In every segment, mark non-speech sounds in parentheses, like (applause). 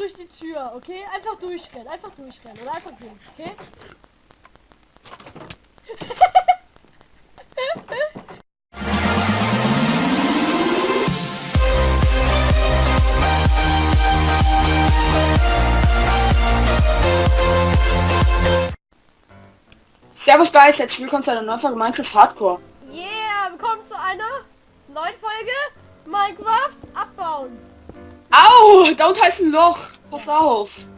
durch die Tür, okay? Einfach durchrennen, einfach durchrennen oder einfach gehen, okay? Servus Guys, herzlich willkommen zu einer neuen Folge Minecraft Hardcore. Yeah, willkommen zu einer neuen Folge Minecraft. Au, da unten ist ein Loch. Pass auf.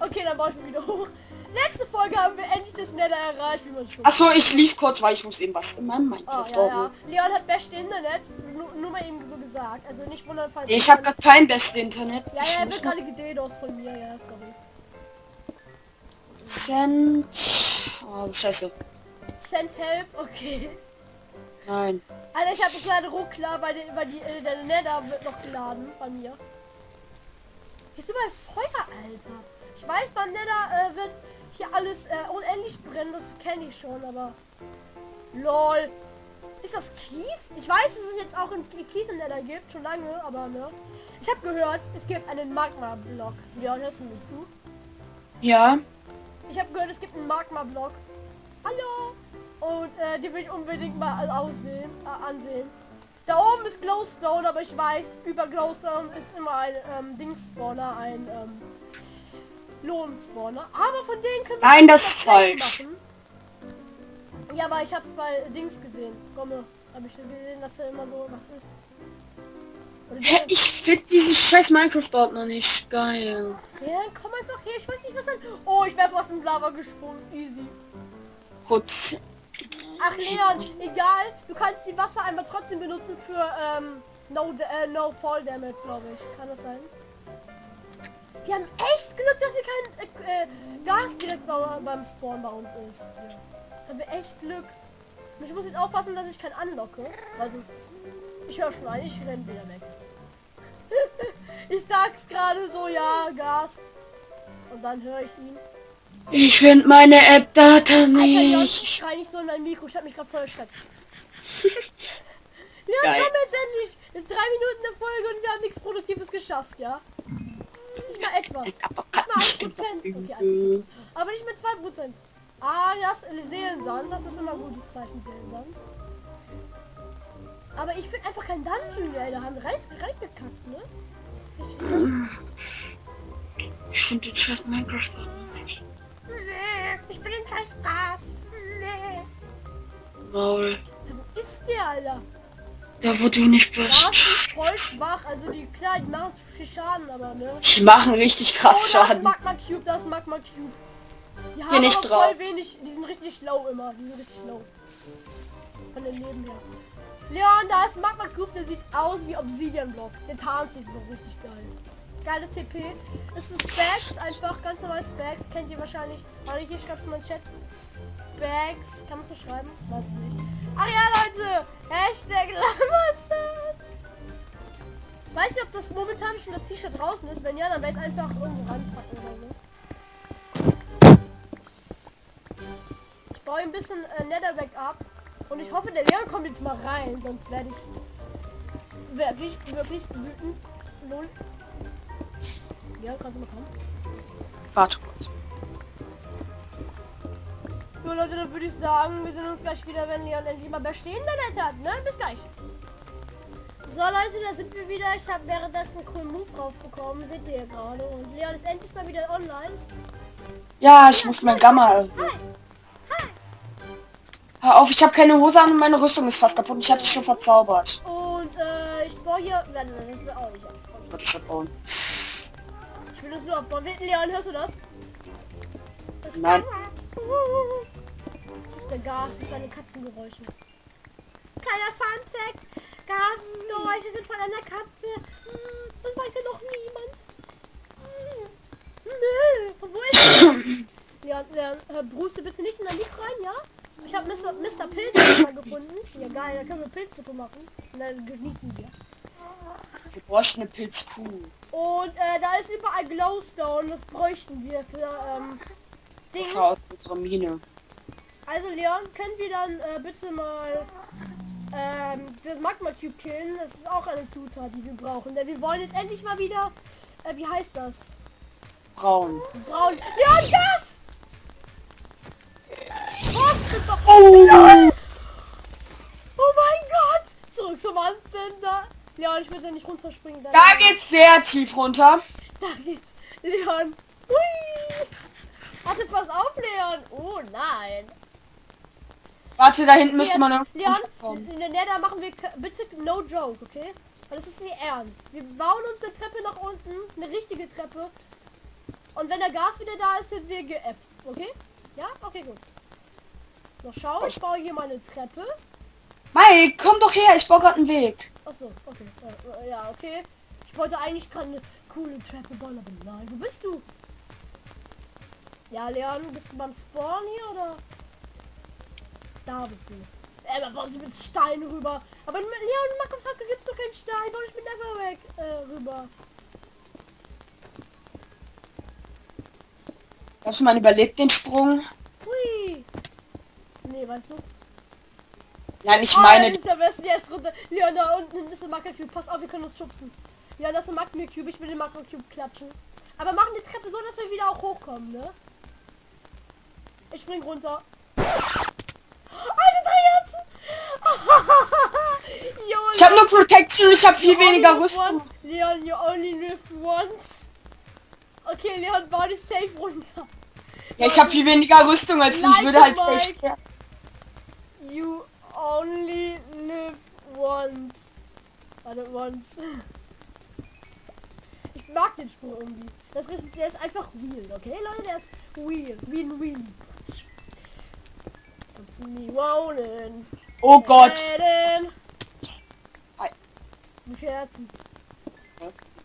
Okay, dann baue ich mich wieder hoch. Letzte Folge haben wir endlich das Nether erreicht, wie man schon. Achso, ich lief kurz, weil ich muss eben was in meinem Oh, Minecraft ja, ja. ordnen. Leon hat beste Internet, nur, nur mal eben so gesagt. Also nicht wundern, falls... Ich habe gerade kein bestes Internet. Ja, ich ja, er wird gerade gededos von mir, ja, sorry. Cent. Oh, scheiße. Send help, okay. Nein. Alter, ich habe gerade Ruckler, weil, weil die, äh, der Nether wird noch geladen bei mir. Hier ist überall Feuer, Alter. Ich weiß, beim Nether äh, wird hier alles äh, unendlich brennen, das kenne ich schon, aber... LOL. Ist das Kies? Ich weiß, dass es jetzt auch in Kies in Nether gibt, schon lange, aber ne. Ich habe gehört, es gibt einen Magma-Block. Ja, hörst du mir zu? Ja. Ich habe gehört, es gibt einen Magma-Block. Hallo! Und äh, die will ich unbedingt mal aussehen, äh, ansehen. Da oben ist Glowstone, aber ich weiß, über Glowstone ist immer ein ähm, Dings-Spawner, ein ähm, Lohn-Spawner. Aber von denen können wir Nein, das ist falsch. machen. Ja, aber ich hab's bei Dings gesehen. Komme, habe ich gesehen, dass da immer so was ist. Hä, ich finde diesen scheiß Minecraft-Ordner nicht geil. Ja, dann komm einfach her, ich weiß nicht was an. Oh, ich wäre fast in Lava gesprungen. Easy. Gut. Ach Leon, egal, du kannst die Wassereimer trotzdem benutzen für ähm, no, äh, no Fall Damage, glaube ich. Kann das sein? Wir haben echt Glück, dass hier kein äh, äh, Gas direkt bei, beim Spawn bei uns ist. Ja. Haben wir echt Glück. Ich muss jetzt aufpassen, dass ich keinen anlocke, weil sonst... Ich höre schon ein, ich renn wieder weg. (laughs) ich sag's gerade so, ja, Gas. Und dann höre ich ihn. Ich finde meine Alter, Leon, nicht. ich schrei nicht so in mein Mikro. Ich hab mich gerade voll erschreckt. (laughs) Leon, Geil. komm jetzt endlich. Es ist drei Minuten der Folge und wir haben nichts Produktives geschafft, ja? Nicht mal etwas. Ist aber Nicht mal nicht 1%. Okay, übel. 1%. Aber nicht mehr 2%. Ah, das Seelensand. Das ist immer ein gutes Zeichen, Seelensand. Aber ich finde einfach kein Dungeon, ey. Da haben wir rein, reingekackt, ne? Ich, Ich finde den scheiß Minecraft-Ordner nicht. Scheiß Gas. Nee. Maul. Wo ist der, Alter? Da wo du nicht bist. ist voll schwach. Also die, klar, die machen viel Schaden, aber ne? Die machen richtig krass oh, Schaden. Magma Cube, das Magma Cube. Die haben nicht aber voll drauf. wenig, die sind richtig low immer, die sind richtig low. Von den Leben her. Leon, da ist Magma Cube, der sieht aus wie Obsidian Block. Der tarnt sich so richtig geil. Geiles CP. Das ist Specs, einfach ganz normal Specs. Kennt ihr wahrscheinlich. Warte, hier schreibt in meinen Chat. Specs. Kann man so schreiben? Weiß es nicht. Ach ja, Leute. Hashtag Lamasses. Weiß nicht, ob das momentan schon das T-Shirt draußen ist. Wenn ja, dann ich es einfach irgendwo ranpacken oder so. Ich baue ein bisschen äh, Netherback ab. Und ich hoffe, der Leon kommt jetzt mal rein. Sonst werde ich wirklich, wirklich wütend. Ja, kannst du mal kommen. Warte kurz. So Leute, dann würde ich sagen, wir sehen uns gleich wieder, wenn Leon endlich mal bestehende Netz hat. Ne? Bis gleich. So Leute, da sind wir wieder. Ich habe währenddessen einen coolen Move draufbekommen. Seht ihr gerade. Und Leon ist endlich mal wieder online. Ja, ich muss mein Gamma erhöhen. Hi. Hi. Hör auf, ich habe keine Hose an und meine Rüstung ist fast kaputt. Ich hatte dich schon verzaubert. Und äh, ich baue hier... Nein, nein, das will auch nicht ich schon bauen. Nur abbauen. Leon, hörst du das? das Nein. Das ist der Gas, das ist eine Katzengeräusche. Kleiner Fun Fact. Gasgeräusche sind von einer Katze. Hm, Das weiß ja noch niemand. Hm. Nö. Und wo ist? Ja, ja, äh, Bruce, bitte nicht in dein Mikro rein, ja? Ich habe Mr. Mr. Pilz mal gefunden. Ja geil, da können wir Pilzsuppe machen. Und dann genießen wir. Wir bräuchten eine Pilzkuh. Und äh, da ist überall Glowstone. Das bräuchten wir für ähm, Ding. Das aus unserer Mine. Also Leon, können wir dann äh, bitte mal ähm, das Magma Cube killen? Das ist auch eine Zutat, die wir brauchen. Denn wir wollen jetzt endlich mal wieder, äh, wie heißt das? Braun. Braun. Ja, das! Oh! Oh mein Gott! Zurück zum Anzünder. Leon, ich will da nicht runterspringen. Da, Da geht's sehr tief runter. (laughs) da geht's. Leon. Hui. Warte, pass auf, Leon. Oh nein. Warte, da hinten müsste man noch Leon, der Nether machen wir bitte no joke, okay? Weil das ist nicht ernst. Wir bauen uns eine Treppe nach unten, eine richtige Treppe. Und wenn der Gas wieder da ist, sind wir geäppt, okay? Ja? Okay, gut. So, schau, ich baue hier mal eine Treppe. Mike, komm doch her, ich baue gerade einen Weg. Achso, okay. Äh, äh, ja, okay. Ich wollte eigentlich gerade eine coole Treppe bauen, aber nein. Wo bist du? Ja, Leon, bist du beim Spawn hier oder? Da bist du. Äh, da bauen sie mit Stein rüber. Aber mit Leon, in Minecraft gibt's doch keinen Stein. Bau ich mit Neverweg äh, rüber. Hast du mal überlebt den Sprung? Hui. Nee, weißt du? Nein, ich Oh, meine, der Besten jetzt runter. Leon, da unten ist ein Magma Cube. Pass auf, wir können uns schubsen. Ja, das ist ein Magma Cube. Ich will den Magma Cube klatschen. Aber machen die Treppe so, dass wir wieder auch hochkommen, ne? Ich spring runter. Eine drei Herzen! (laughs) Junge, ich habe nur Protection, ich habe viel weniger Rüstung. Leon, you only live once. Okay, Leon, bau dich safe runter. Ja, ich habe viel weniger Rüstung als du. Ich würde halt safe sterben. You only live once. Warte, once. Ich mag den Sprung irgendwie. Das ist, der ist einfach real, okay, Leute? Der ist real. Wie ein Wheel. Kannst nie rollen. Oh Gott. Wie viele Herzen?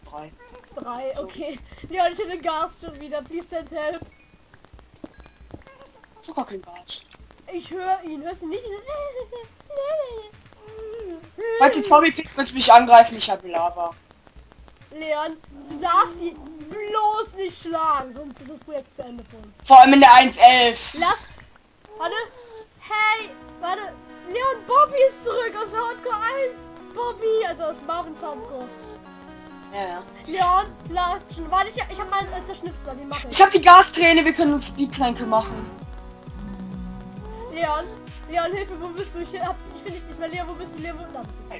Drei. Drei, okay. Leon, ich hätte Gas schon wieder. Please send help. Sogar kein Gas. Ich höre ihn. Hörst du nicht? Die Zombie wird mich angreifen, ich habe Lava. Leon, du darfst sie bloß nicht schlagen, sonst ist das Projekt zu Ende für uns. Vor allem in der 1.11. Lass. Warte. Hey, warte. Leon, Bobby ist zurück aus Hardcore 1. Bobby, also aus Marvins Hardcore. Ja, ja. Leon, latschen. Warte, ich, ich habe meinen äh, Zerschnitzler, den mache ich. Ich habe die Gasträne, wir können uns Speedtränke machen. Leon, Leon, Hilfe, wo bist du? Ich, hab- ich finde dich nicht mehr. Leon, wo bist du? Leon, wo da bist du?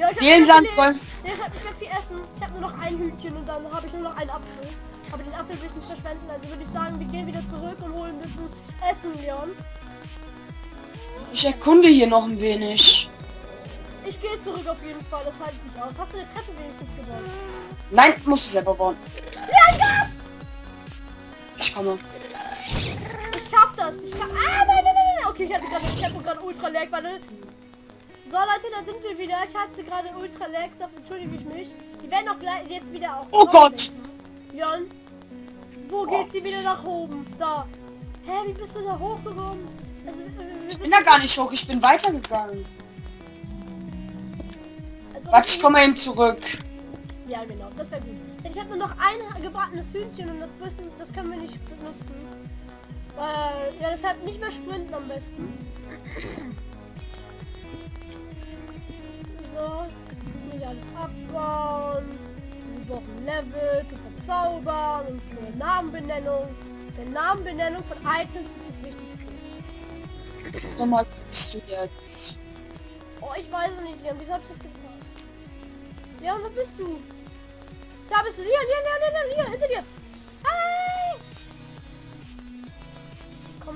Ja, ich hab Seelensand nicht mehr voll. viel- Ich hab nicht mehr viel Essen. Ich habe nur noch ein Hühnchen und dann habe ich nur noch einen Apfel. Aber den Apfel will ich nicht verschwenden. Also würde ich sagen, wir gehen wieder zurück und holen ein bisschen Essen, Leon. Ich erkunde hier noch ein wenig. Ich gehe zurück auf jeden Fall. Das halte ich nicht aus. Hast du eine Treppe wenigstens gebaut? Nein, musst du selber bauen. Leon, Gast! Ich komme. Ich schaff das. Ich schaff... Ah, nein, nein, nein, nein. Okay, ich hatte gerade das Tempo gerade ultra lag. Warte. So, Leute, da sind wir wieder. Ich hatte gerade ultra lag. Entschuldige ich mich. Die werden auch gleich jetzt wieder auch... Oh Gott! Jan, wo geht sie wieder nach oben? Da. Hä, wie bist du da hochgekommen? Also, äh, Ich bin da gar nicht hoch, ich bin weitergegangen. also, Warte, ich komme eben zurück. Ja, genau, das wäre gut. Denn ich habe nur noch ein gebratenes Hühnchen und das, müssen, das können wir nicht benutzen. Weil, ja, deshalb nicht mehr sprinten am besten. So, wir hier alles abbauen. Wir brauchen Level zu verzaubern und für Namenbenennung. Denn Namenbenennung von Items ist das Wichtigste. Sag mal, bist du jetzt? Oh, ich weiß es nicht, Leon. Wieso hab ich das getan? Leon, wo bist du? Da bist du. Leon, Leon, Leon, Leon, Leon, hinter dir.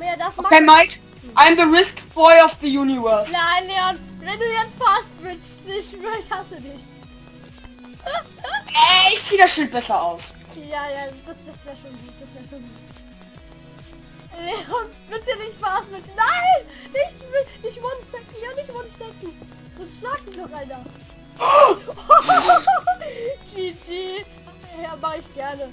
Her, das Okay, macht... Mike. I'm the risk boy of the universe. Nein, Leon, wenn du jetzt fast ich schwör, ich hasse dich. Äh, ich zieh das Schild besser aus. Ja, ja, das, das wäre schon gut, das wäre schon gut. Leon, bitte nicht fast bridgen. Nein! Nicht, nicht one-stacken, ja, nicht one-stacken. Sonst schlag dich noch einer. GG. Ja, mach ich gerne.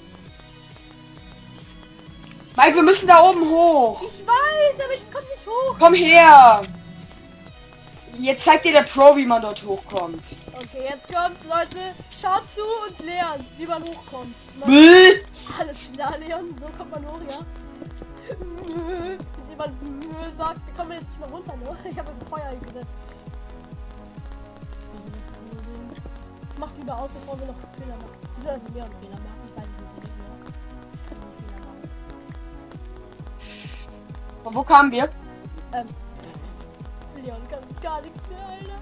Mike, wir müssen da oben hoch. Ich weiß, aber ich komm nicht hoch. Komm her. Jetzt zeigt dir der Pro, wie man dort hochkommt. Okay, jetzt kommt, Leute. Schaut zu und lernt, wie man hochkommt. Bäh. alles klar, Leon. So kommt man hoch, ja. Wenn jemand sagt, wir kommen jetzt nicht mal runter, ne? Ich habe ein Feuer gesetzt. Ich mach's lieber aus, bevor wir noch Fehler machen. Wieso ist Leon Fehler macht? Ich weiß es nicht. Von wo kamen wir? Ähm. Leon kann gar nichts mehr, Alter.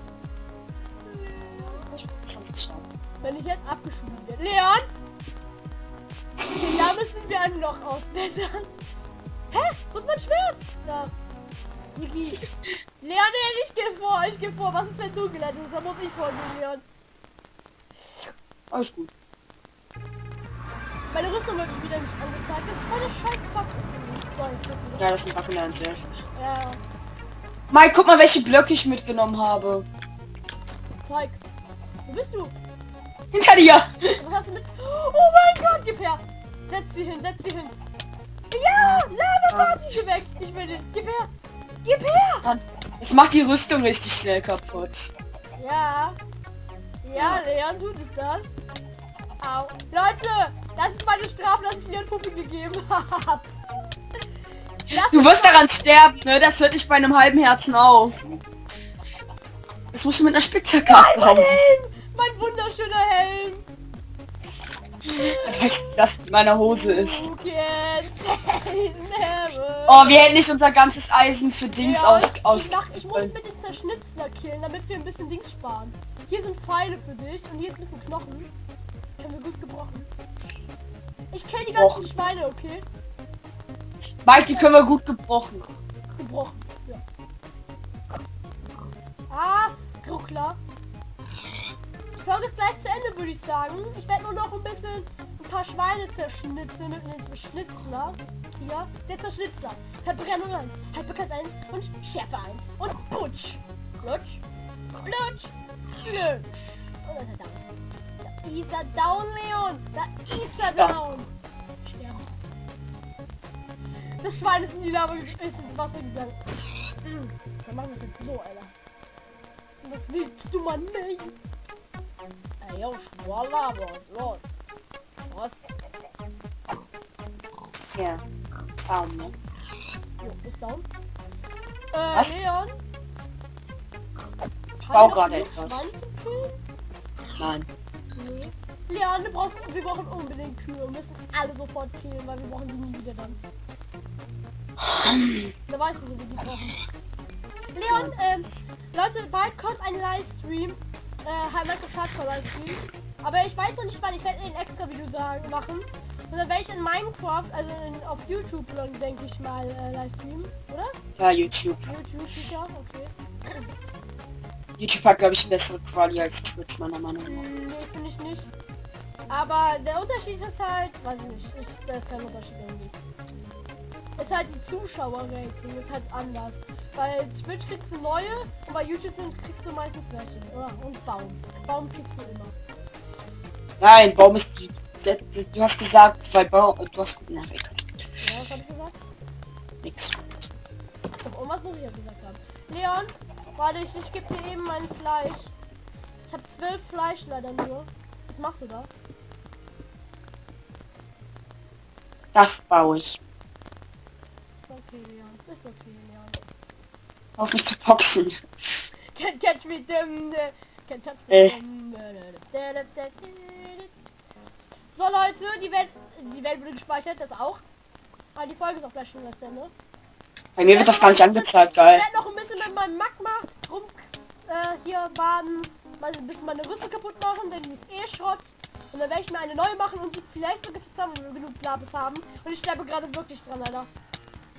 Leon. Wenn ich jetzt abgeschoben werde. Leon! Okay, da müssen wir einen noch ausbessern. Hä? Wo ist mein Schwert? Da. Niki. Leon, nee, ich gehe vor, ich gehe vor. Was ist, wenn du geleitet bist? Da muss ich vorgehen, Leon. Alles gut. Meine Rüstung wird wieder nicht angezeigt. Das ist voll eine scheiß. Ja, das ist ein Buckeln selbst. Ja, Mike, guck mal, welche Blöcke ich mitgenommen habe. zeig. Wo bist du? Hinter dir! Was hast du mit? Oh mein Gott, gib her! Setz sie hin, setz sie hin. Ja, Lava Party, geh weg. Ich will den. Gib her. Gib her. Es macht die Rüstung richtig schnell kaputt. Ja. Ja, Leon tut es das. Au. Leute, das ist meine Strafe, dass ich Leon Puppe gegeben (laughs) habe. Du wirst daran sterben, ne? Das hört nicht bei einem halben Herzen auf. Das musst du mit einer Spitzhacke Mein abbauen. Helm! Mein wunderschöner Helm! Ich weiß, wie das mit meiner Hose ist. Oh, wir hätten nicht unser ganzes Eisen für Dings Ja, aus... aus ich, mach, ich muss mit den Zerschnitzler killen, damit wir ein bisschen Dings sparen. Hier sind Pfeile für dich und hier ist ein bisschen Knochen. Können wir gut gebrochen. Ich kill die ganzen Och. Schweine, okay? Mike, die können wir gut gebrochen. Gebrochen. Ja. Ah, Ruckler. Die Folge ist gleich zu Ende, würde ich sagen. Ich werde nur noch ein bisschen ein paar Schweine zerschnitzen mit einem Schnitzler. Hier, der Zerschnitzler. Verbrennung 1, Haltbarkeit 1 und Schärfe 1. Und Putsch. Lutsch. Lutsch. Lutsch. Und dann ist er down. Da ist er down, Leon. Da ist er down. Das Schwein ist in die Lava ge- ist ins Wasser gegangen. Dann machen wir es jetzt so, Alter. Das willst du mal nicht. Ey, yo, Schwalla, was los? Was? Ja. Baum, ne? Jo, ist down. Äh, Was? Leon? bau wir gerade etwas. Nein. Nee. Leon, du brauchst, wir brauchen unbedingt Kühe. Wir müssen alle sofort killen, weil wir brauchen die nie wieder dann. Da du, so wie die brauchen. Leon, ähm, Leute, bald kommt ein Livestream. Äh, Minecraft Hardcore Livestream. Aber ich weiß noch nicht wann. Ich werde ein extra Video sagen, machen. Und dann werde ich in Minecraft, also in, auf YouTube dann denke ich mal äh, Livestream, oder? Ja, YouTube. YouTube sicher, okay. YouTube hat, glaube ich, eine bessere Quali als Twitch, meiner Meinung nach. Hm, Nee, finde ich nicht. Aber der Unterschied ist halt, weiß ich nicht, ich, da ist kein Unterschied irgendwie. Ist halt die Zuschauerrating, ist halt anders. Bei Twitch kriegst du neue und bei YouTube sind, kriegst du meistens welche. Oder? Und Baum. Baum kriegst du immer. Nein, Baum ist... der- der- Du hast gesagt, weil Baum... Du hast... Na, egal. Ja, was hab ich gesagt? Nix. Doch, irgendwas muss ich ja gesagt haben. Leon, warte, ich, ich gebe dir eben mein Fleisch. Ich habe zwölf Fleisch leider nur. Was machst du da? Das baue ich. Okay, Leon. Ist okay, Leon. Auf mich zu boxen. Can't catch me äh, Can't touch me. So Leute, die Welt, die Welt wurde gespeichert, das auch. Aber die Folge ist auch gleich schon das Ende. Bei mir wird das gar nicht angezeigt, geil. Ich werde noch ein bisschen mit meinem Magma rum äh, hier baden, mal ein bisschen meine Rüstung kaputt machen, denn die ist eh Schrott. Und dann werde ich mir eine neue machen und sie vielleicht sogar wir genug Labis haben. Und ich sterbe gerade wirklich dran, Alter.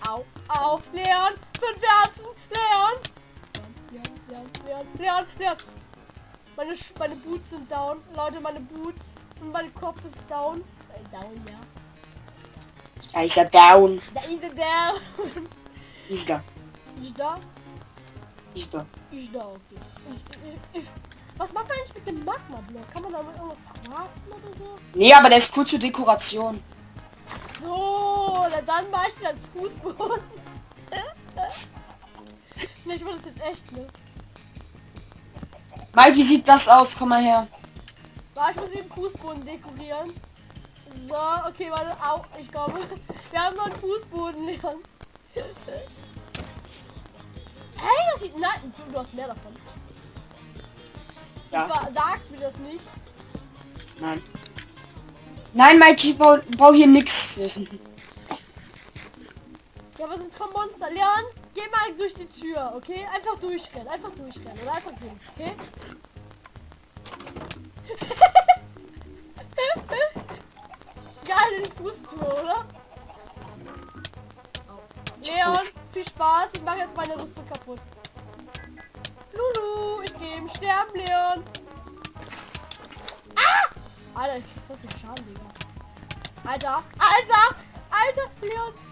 Au, au, Leon, fünf Herzen, Leon. Leon, Leon, Leon, Leon, Leon. Meine, Sch- meine Boots sind down, Leute, meine Boots. Und mein Kopf ist down. Äh, down, ja. Da ist er down. Da ist er down. (laughs) Ist da. ich da? Ist da. Ich da, okay. Ich, ich, ich, was macht man eigentlich mit dem Magma-Block? Kann man damit irgendwas craften oder so? Nee, aber der ist cool zur Dekoration. Ach so, na dann mach ich als Fußboden. (laughs) ne, ich wollte das jetzt echt, ne? Mike, wie sieht das aus? Komm mal her. Warte, ich muss den Fußboden dekorieren. So, okay, warte, au, ich komme. (laughs) Wir haben noch einen Fußboden, Leon. Hey, das sieht... Nein, du, du hast mehr davon. Ja. Du sa- sagst mir das nicht. Nein. Nein, Mike, ich bau, bau hier nix. Ja, aber sonst kommen Monster. Leon, geh mal durch die Tür, okay? Einfach durchrennen, einfach durchrennen oder einfach durch, okay? (laughs) Geile Fußtour, oder? Leon, viel Spaß. Ich mache jetzt meine Rüstung kaputt. Lulu, ich gehe im Sterben, Leon. Ah! Alter, ich krieg so viel Schaden, Digga. Alter, Alter, Alter, Leon.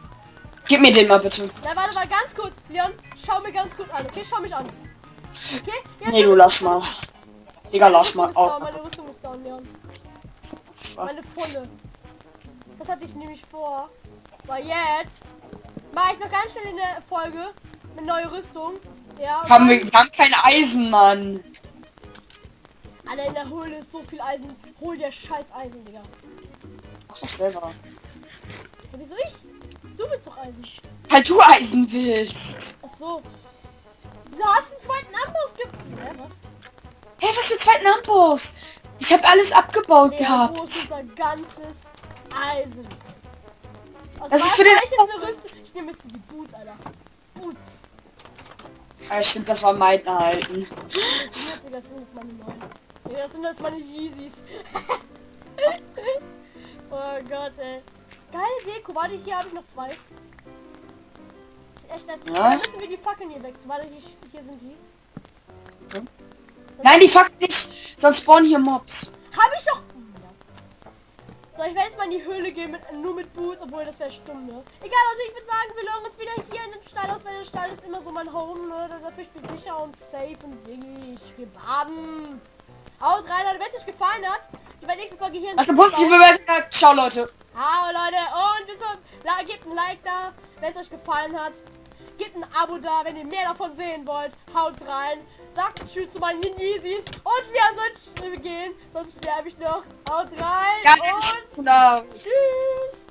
Gib mir den mal bitte. Na, warte mal ganz kurz. Leon, schau mir ganz kurz an. Okay, schau mich an. Okay? Jetzt Nee, du lass mal. Digga, lass mal. Oh, meine Rüstung ist down, Leon. Meine volle. Das hatte ich nämlich vor. Weil jetzt mache ich noch ganz schnell in der Folge eine neue Rüstung. Ja. haben wir, wir haben kein Eisen, Mann. Alter, in der Höhle ist so viel Eisen. Hol dir scheiß Eisen, Digga. Mach doch selber. Ja, wieso ich? Du willst doch Eisen. Halt du Eisen willst. Ach so. Wieso hast du einen zweiten Amboss ge... Hä, was? Hey, was für zweiten Amboss? Ich habe alles abgebaut Nee, gehabt. unser ganzes Eisen? Aus Das ist für den ich? Ich nehme jetzt die Boots, Alter. Boots. Ja, stimmt, das war mein Alten. Das sind jetzt, das sind jetzt meine neuen. Ja, das sind jetzt meine Yeezys. (laughs) oh Gott, ey. Geile Deko. Warte, hier habe ich noch zwei. Das ist echt nett. Ja. Dann müssen wir die Fackeln hier weg. Warte, hier, hier sind die. Okay. Nein, die fuckt nicht. Sonst spawnen hier Mobs. Habe ich doch. So, ich werde jetzt mal in die Höhle gehen mit nur mit Boots, obwohl das wäre stumm, ne? Egal, also ich würde sagen, wir loggen uns wieder hier in den Stall aus, weil der Stall ist immer so mein Home, ne? Da fühle ich mich sicher und safe und wirklich gebaden. Haut rein, Leute, wenn es euch gefallen hat, die bei nächsten Folge hier in du diesem positive Bewertung? Ciao, Leute. Ciao, Leute, und bis zum... Gebt ein Like da, wenn es euch gefallen hat. Gebt ein Abo da, wenn ihr mehr davon sehen wollt. Haut rein. Sagt Tschüss zu meinen Yeezys. Und wir sollen gehen, sonst sterbe ich noch. Haut rein Ja, und und, tschüss.